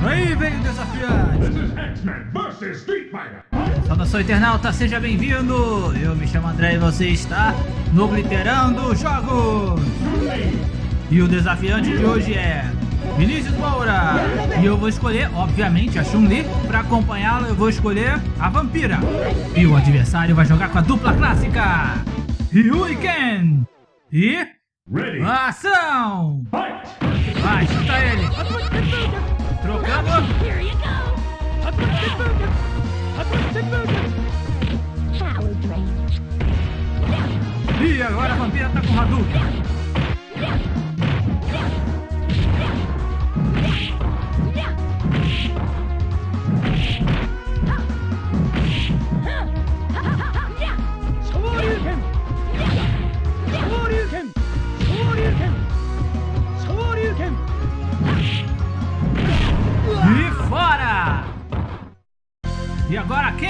Aí vem o desafiante. Saudação internauta, seja bem-vindo! Eu me chamo André e você está no Obliterando Jogos! E o desafiante de hoje é Vinícius Moura! E eu vou escolher, obviamente, a Chun-Li. Pra acompanhá-la eu vou escolher a Vampira. E o adversário vai jogar com a dupla clássica Ryu e Ken! E... Ready. Ação! Fight. Vai, chuta ele! Trocando! E agora a Vampira tá com Hadouken! Agora Ken!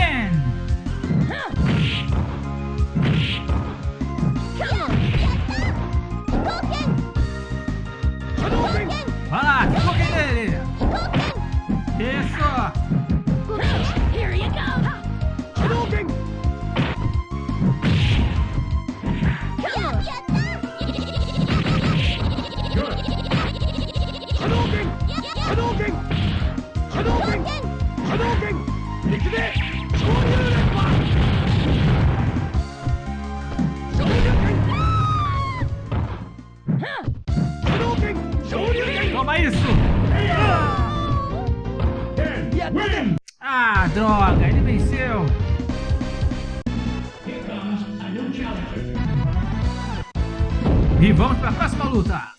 E vamos pra próxima luta!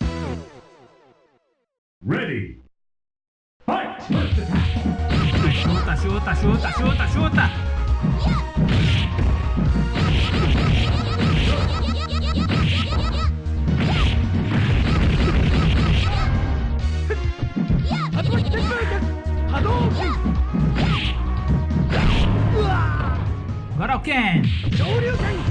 Ready. Fight. Chuta, chuta, chuta, chuta, chuta! Agora o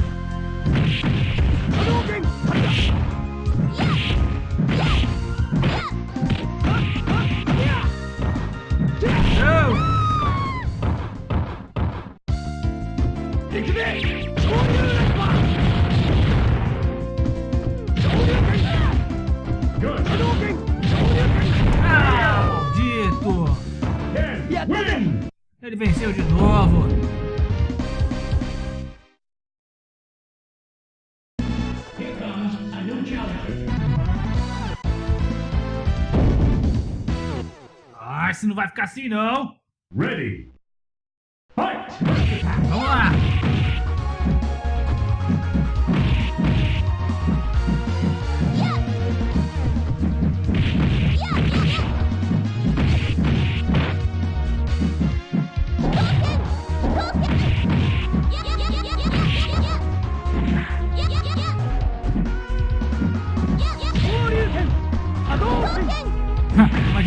Ah, esse não vai ficar assim não! Ready. Fight. Vamos lá!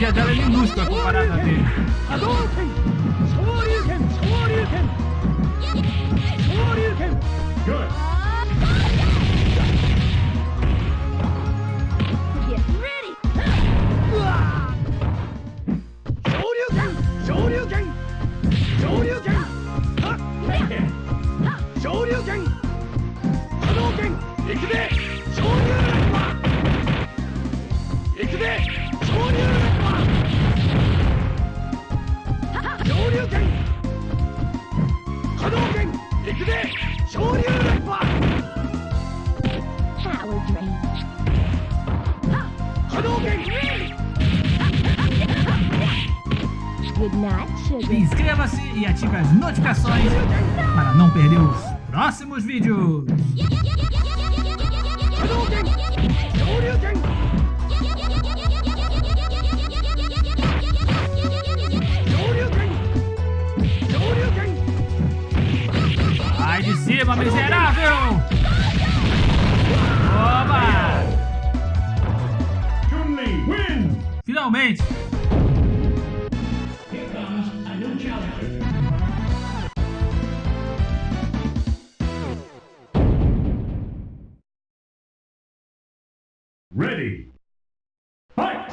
じゃ誰にムースか止まらんなて波動拳 Inscreva-se e ative as notificações para não perder os próximos vídeos. Vai de cima, miserável! Ready. Fight!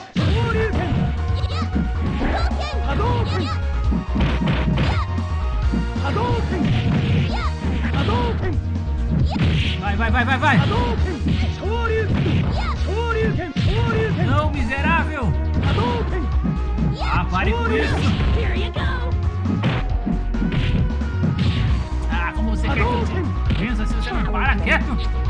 Vai, vai, vai, vai, vai. Não, miserável. Ah, pare com isso. Ah, como você quer que eu. Pensa se você não para quieto.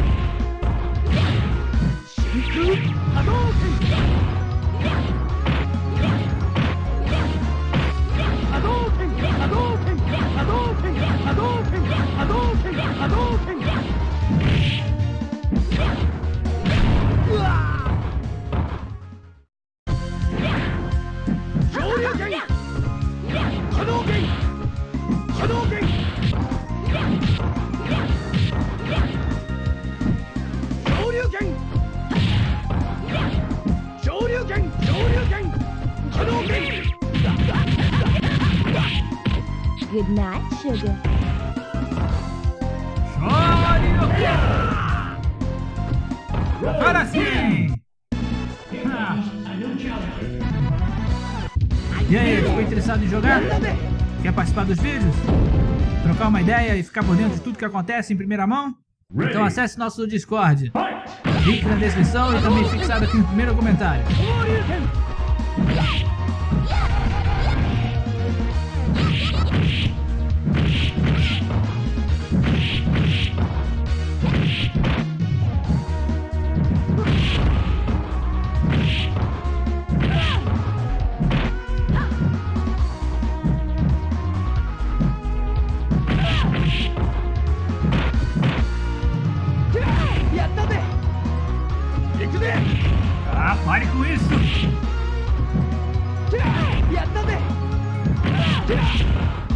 Good night, sugar. Agora sim. E aí, ficou interessado em jogar? Quer participar dos vídeos? Trocar uma ideia e ficar por dentro de tudo que acontece em primeira mão? Então acesse nosso Discord. Link na descrição e também fixado aqui no primeiro comentário. Ah, pare com isso! Power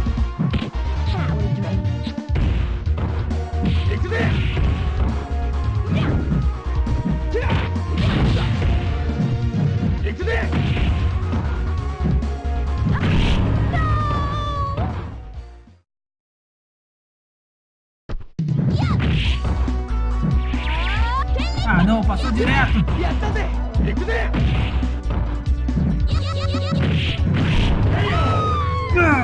Ah, não, passou direto! Ah,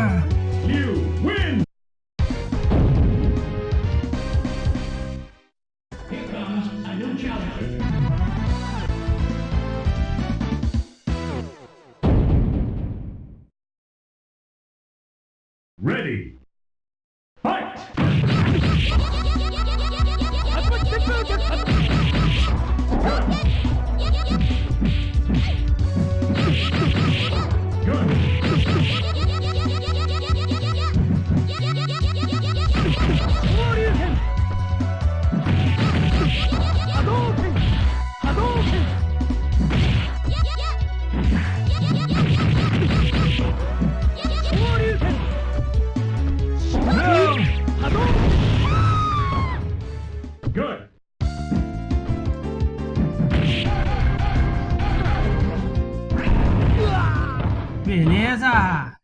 Beleza!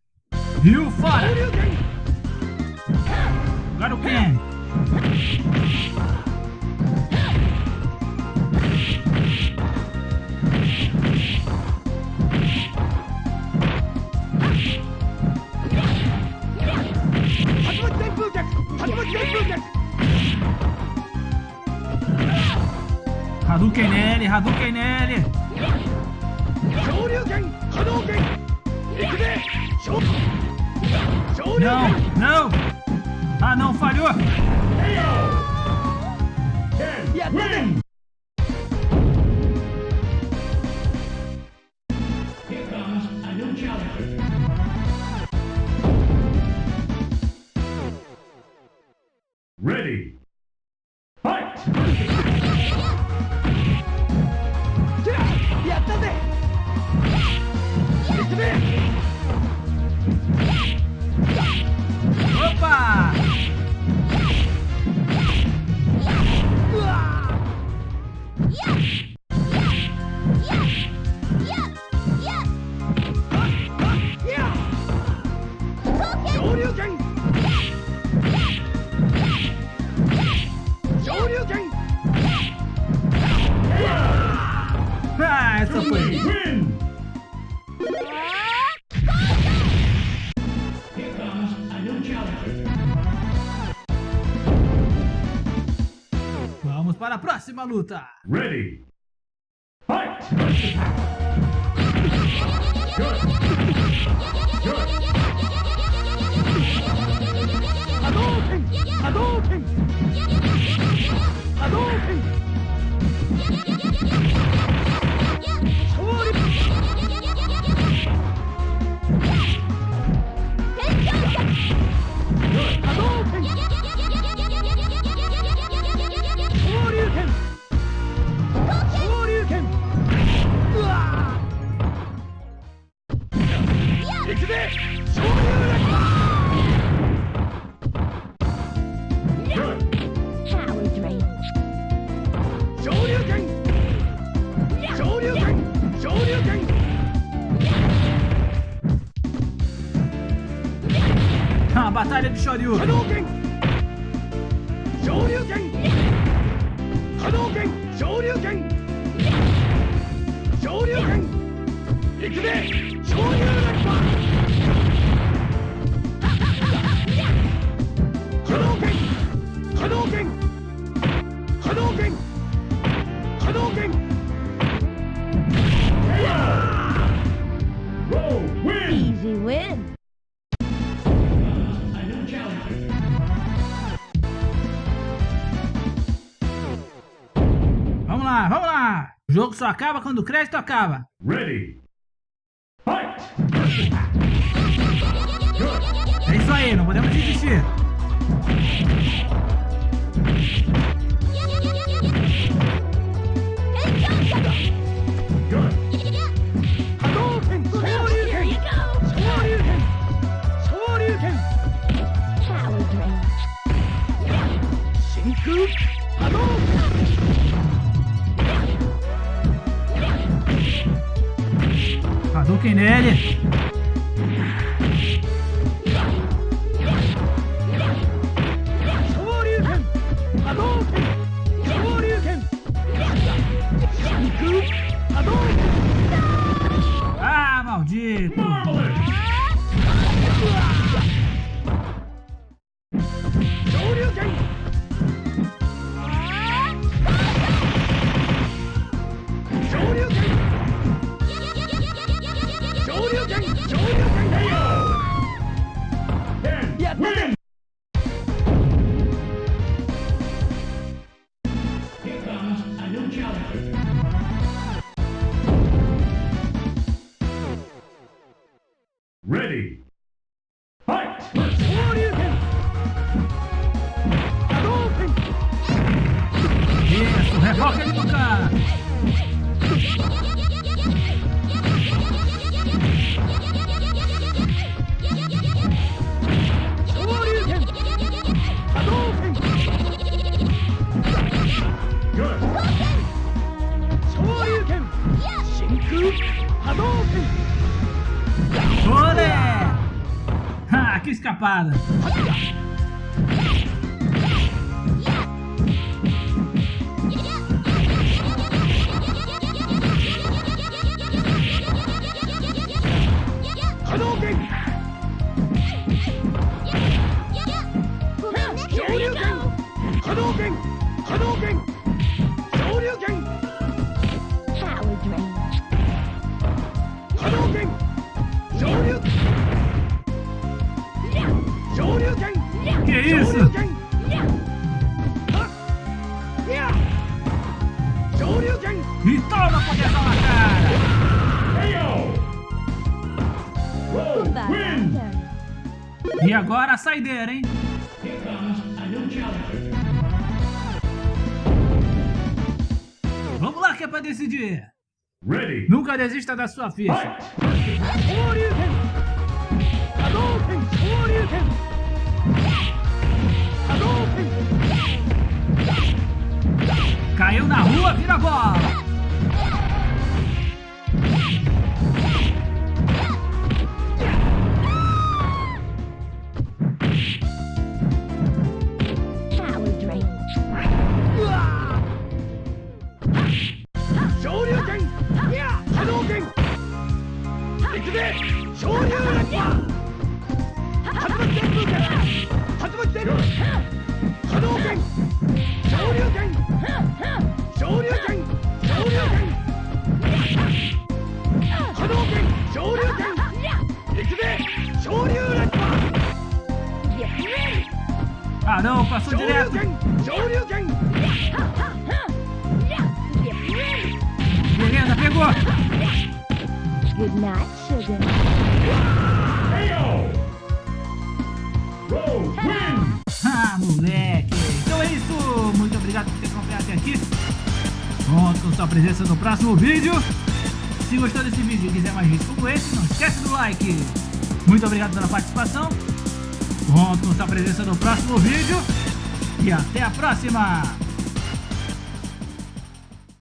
Rio fora! Agora o Ken! Hadouken nele, Hadouken nele! Não, não! Ah não, falhou! Win! Essa foi. Vamos para a próxima luta. Ready. Fight! Good. Good. Hadouken! Hadouken! Hadouken! されてし可上流圏可流流流 jogo só acaba quando o crédito acaba. Ready. Fight! É isso aí, não podemos desistir. Ready. Fight! Shoryuken! Hadouken! Isso, refoca ele no cara. Shoryuken! Hadouken! Olé! Ah, que escapada. Isso? E toma proteção na cara. E agora a saideira, hein? Vamos lá que é pra decidir. Ready. Nunca desista da sua ficha. Fight! Caiu na rua, vira a bola. Power drain. Ah não, passou 昇竜 direto. 拳昇竜拳 Beleza, pegou. Good night, sugar. KO! Rose wins! Ah, moleque. Aqui. Conto com sua presença no próximo vídeo. Se gostou desse vídeo e quiser mais vídeos como esse, não esquece do like. Muito obrigado pela participação. Conto com sua presença no próximo vídeo. E até a próxima.